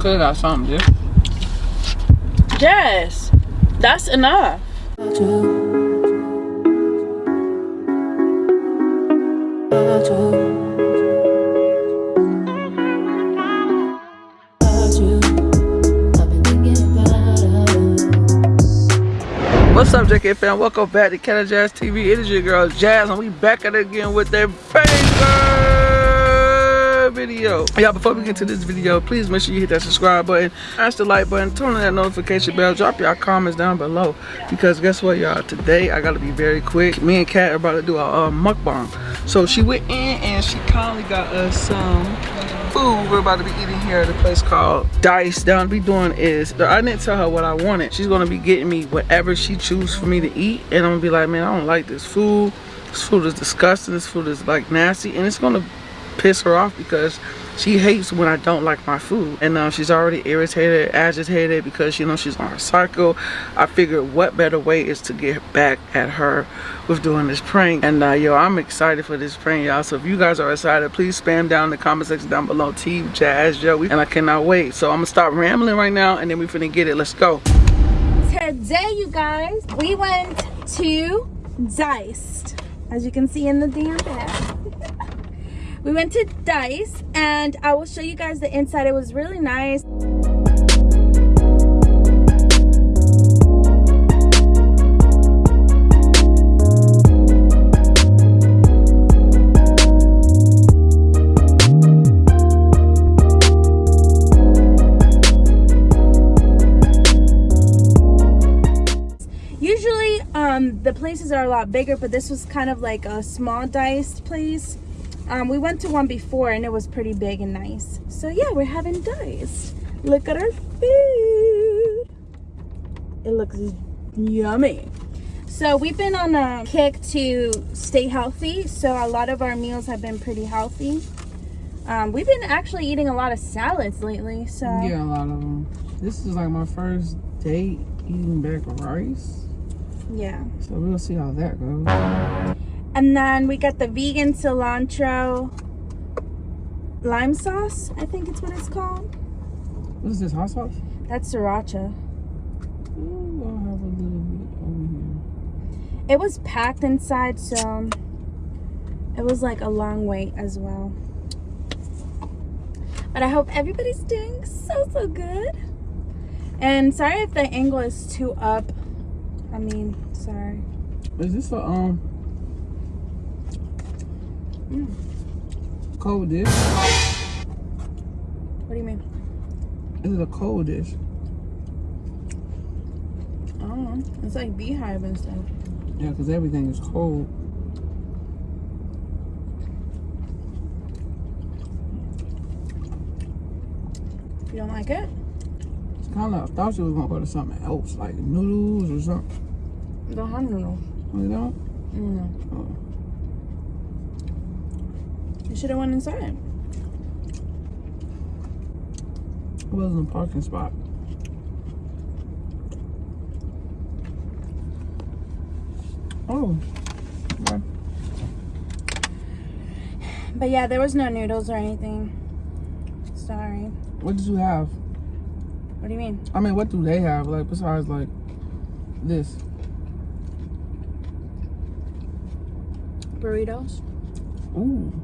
Could have got something, dude. Yes, that's enough. What's up, JK fam? Welcome back to Canada Jazz TV. It is your girl Jazz, and we back at it again with that banger video. Y'all, before we get to this video, please make sure you hit that subscribe button, smash the like button, turn on that notification bell, drop your comments down below. Because guess what, y'all? Today I gotta be very quick. Me and Kat are about to do a uh, mukbang. So she went in and she kindly got us some food we're about to be eating here at a place called Dice. Down be doing is I didn't tell her what I wanted. She's gonna be getting me whatever she chooses for me to eat, and I'm gonna be like, man, I don't like this food. This food is disgusting. This food is like nasty, and it's gonna piss her off because she hates when I don't like my food. And uh, she's already irritated agitated because you know she's on her cycle. I figured what better way is to get back at her with doing this prank. And uh, yo I'm excited for this prank y'all. So if you guys are excited please spam down the comment section down below. Team Jazz Joey. And I cannot wait. So I'm gonna stop rambling right now and then we finna get it. Let's go. Today, you guys, we went to Diced, as you can see in the damn bag. we went to Dice, and I will show you guys the inside. It was really nice. Usually, um, the places are a lot bigger, but this was kind of like a small diced place. Um, we went to one before and it was pretty big and nice. So yeah, we're having dice. Look at our food. It looks yummy. So we've been on a kick to stay healthy. So a lot of our meals have been pretty healthy. Um, we've been actually eating a lot of salads lately. So yeah a lot of them this is like my first date eating back rice yeah. so we'll see how that goes And then we got the vegan cilantro lime sauce. I think it's what it's called. what is this hot sauce That's sriracha. Ooh, I'll have a little bit over here It was packed inside, so it was like a long wait as well. But I hope everybody's doing so, so good. And sorry if the angle is too up. I mean, sorry. Is this a um cold dish? What do you mean? Is it a cold dish? I don't know. It's like beehive and stuff. Yeah, because everything is cold. You don't like it? It's kind of. I thought you was gonna go to something else, like noodles or something. The hot noodle. You know? No. Oh. You should have went inside. It wasn't a parking spot. Oh. Okay. But yeah, there was no noodles or anything. Sorry. What did you have? What do you mean? I mean, what do they have? Like besides like this? Burritos? Ooh.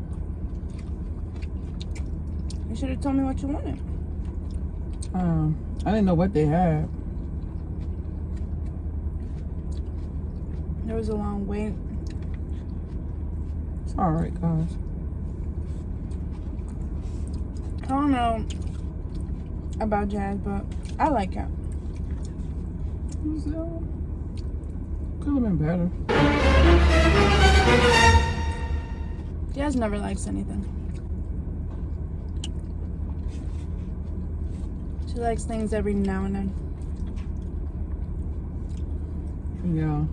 You should have told me what you wanted. Um, I didn't know what they had. There was a long wait. It's all right, guys. I don't know about jazz, but I like it. Could have been better. Jazz never likes anything. She likes things every now and then. Yeah.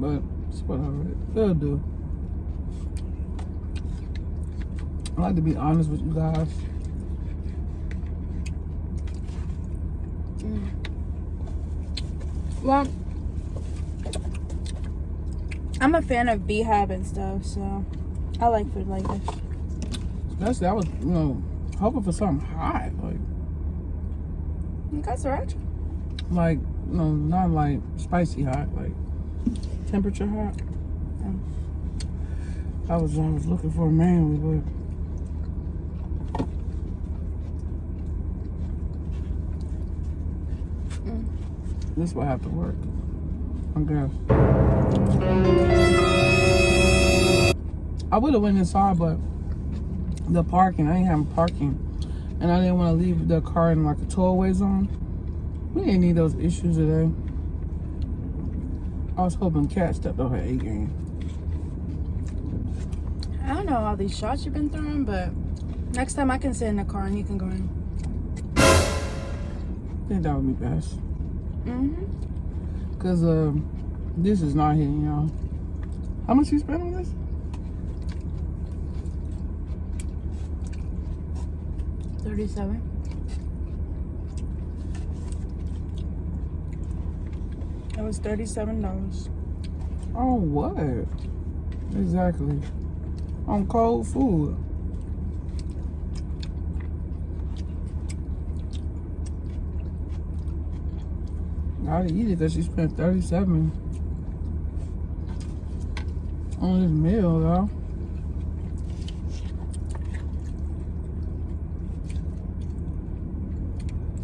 But it's whatever. It'll do. I like to be honest with you guys. Mm. Well, I'm a fan of beehive and stuff, so I like food like this. Especially, I was, you know, hoping for something hot, like. You got sriracha. Like no, not like spicy hot, like temperature hot. I was I was looking for a manly, but. Mm. This will have to work. I guess. I would have went inside, but the parking, I ain't having parking. And I didn't want to leave the car in like a tollway zone. We didn't need those issues today. I was hoping Cat stepped up her A game. I don't know all these shots you've been throwing, but next time I can sit in the car and you can go in. I think that would be best. Mm-hmm. Cause um, this is not hitting y'all. How much you spend on this? Thirty-seven. It was thirty-seven dollars. On what? Exactly. On cold food. Gotta eat it because she spent 37 on this meal, though.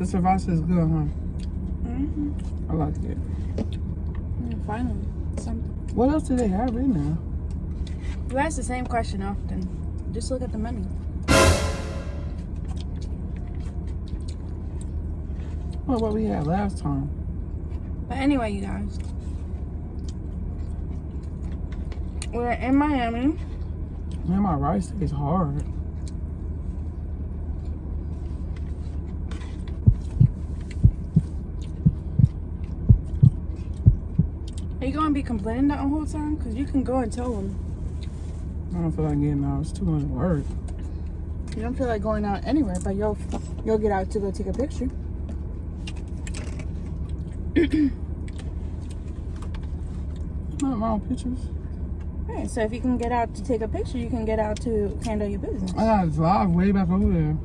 The sriracha is good, huh? Mm-hmm. I like it. finally, something. What else do they have in there? You ask the same question often. Just look at the menu. What what we had last time? But anyway, you guys. We're in Miami. Man, my rice is hard. You gonna be complaining that whole time? Cause you can go and tell them. I don't feel like getting out. It's too much work. You don't feel like going out anywhere, but you'll you'll get out to go take a picture. Not my own pictures. Right. So if you can get out to take a picture, you can get out to handle your business. I gotta drive way back over there.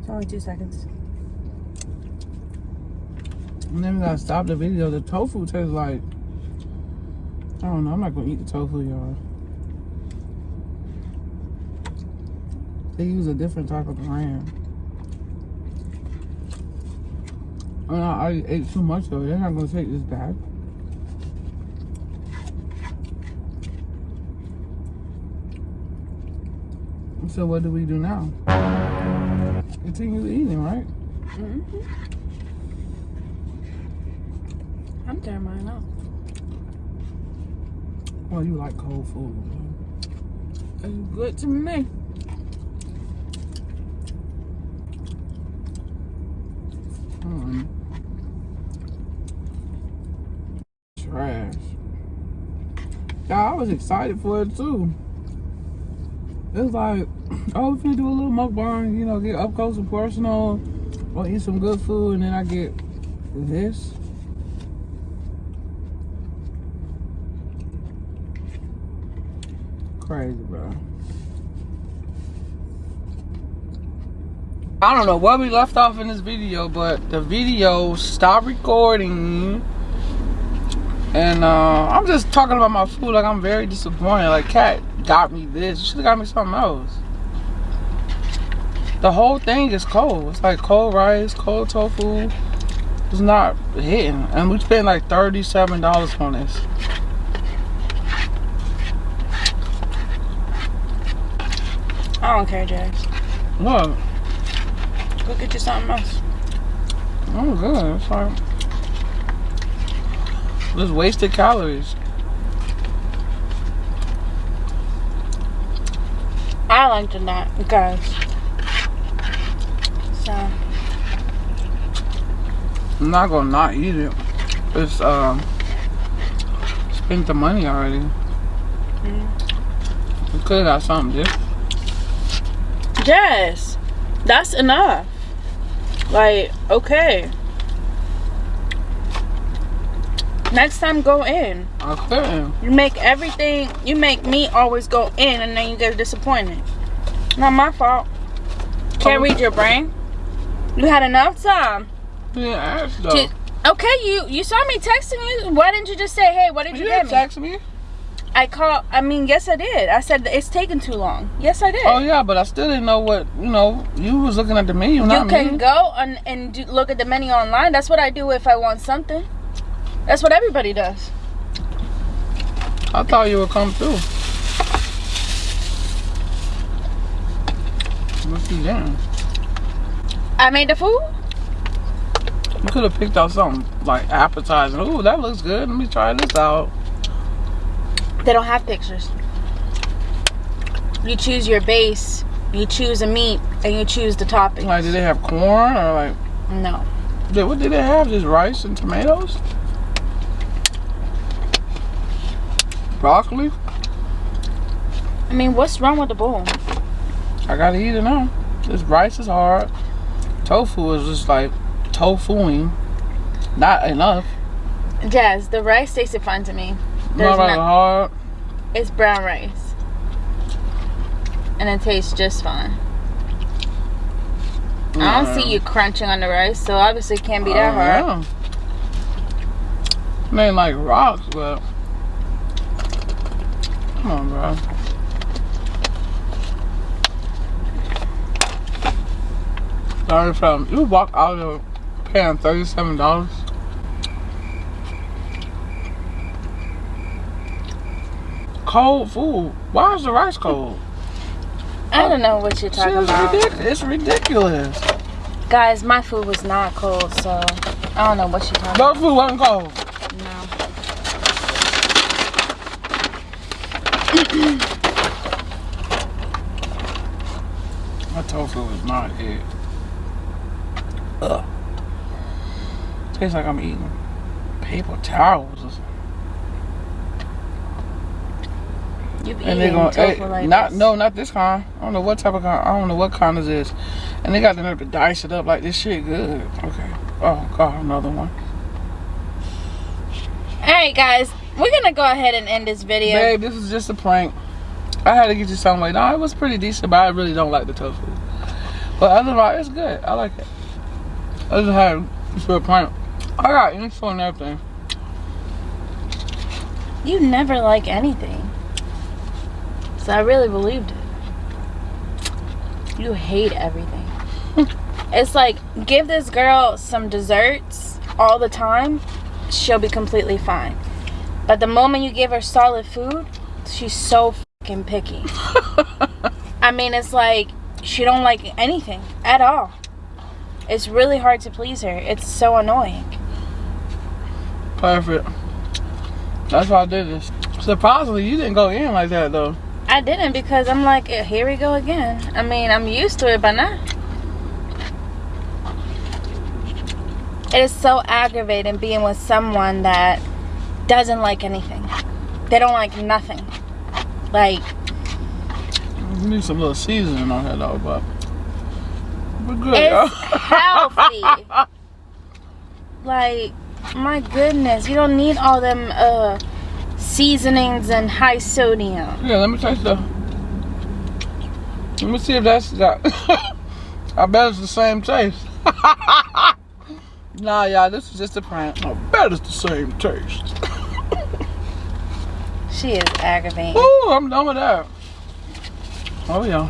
It's only two seconds. And then we gotta stop the video. The tofu tastes like I don't know. I'm not gonna eat the tofu, y'all. They use a different type of brand. And I, I ate too much it. They're not gonna take this back. So what do we do now? Continue eating, right? Mm-hmm. I'm tearing mine out. Well, you like cold food. It's good to me. Mm. Trash. Yeah, I was excited for it too. It's like, oh, we finna do a little mukbang, you know, get up close and personal, or eat some good food, and then I get this. Crazy, bro. I don't know where we left off in this video, but the video stopped recording. And uh, I'm just talking about my food like I'm very disappointed. Like, Cat got me this. Have got me something else. The whole thing is cold. It's like cold rice, cold tofu. It's not hitting. And we spent like $37 on this. I don't care, Jazz. Look. Go get you something else. Oh, good. It's like just wasted calories. I like it that because so I'm not gonna not eat it. It's um spent the money already. mm. We could have got something different. Yes, that's enough. Like, okay. Next time, go in. I couldn't. You make everything, you make me always go in and then you get disappointed. Not my fault. Can't read your brain. You had enough time. Yeah, ask though. To, okay, you you saw me texting you. Why didn't you just say, hey, what did you, you get didn't me? text me. I called. I mean, yes, I did. I said it's taking too long. Yes, I did. Oh yeah, but I still didn't know what you know. You was looking at the menu, you can me. go and and do, look at the menu online. That's what I do if I want something. That's what everybody does. I thought you would come through. What's he doing? I made the food. You could have picked out something like appetizing. Ooh, that looks good. Let me try this out. They don't have pictures. You choose your base. You choose a meat, and you choose the topping. Like, did they have corn or like? No. Did, what did they have? Just rice and tomatoes? Broccoli? I mean, what's wrong with the bowl? I gotta eat it now. This rice is hard. Tofu is just like tofuing. Not enough. Jazz, the rice tasted fine to me. Not There's really not- It's brown rice. And it tastes just fine. I don't see you mm. crunching on the rice, so obviously it can't be that oh, hard. It ain't like rocks, but come on, bro. Sorry from you walk out of paying thirty-seven dollars. Cold food. Why is the rice cold? I don't know what you're talking about. ridiculous. It's ridiculous. Guys, my food was not cold, so I don't know what you're talking about. No food wasn't cold. No. My tofu is not it. Ugh. Tastes like I'm eating paper towels or something. You've And they eaten gonna like not this. no not this kind. I don't know what type of kind. I don't know what kind is this. And they got the nerve to dice it up like this shit good. Okay. Oh god, another one. Alright, guys, we're gonna go ahead and end this video. Babe, this is just a prank. I had to get you something like no, it was pretty decent, but I really don't like the tofu. But otherwise, it's good. I like it. I just had for a prank. I got info and everything. You never like anything. So I really believed it. You hate everything. it's like, give this girl some desserts all the time, she'll be completely fine. But the moment you give her solid food, she's so fucking picky. I mean, it's like she don't like anything at all. It's really hard to please her. It's so annoying. Perfect. That's why I did this. Surprisingly, you didn't go in like that though. I didn't because I'm like, eh, here we go again. I mean, I'm used to it by now. It is so aggravating being with someone that doesn't like anything. They don't like nothing. Like, You need some little seasoning on here though, but we're good, it's healthy. like, my goodness, you don't need all them uh seasonings and high sodium. Yeah, let me taste the. Let me see if that's that's. I bet it's the same taste. nah, y'all, this is just a prank. I bet it's the same taste. She is aggravating. Ooh, I'm done with that. Oh yeah.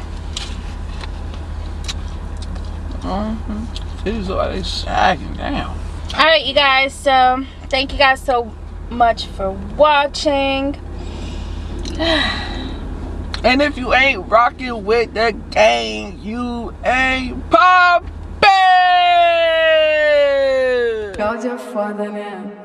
Mm-hmm. These are they sagging down. all right you guys so thank you guys so much for watching And if you ain't rocking with the gang, you ain't poppin'. You're your father now.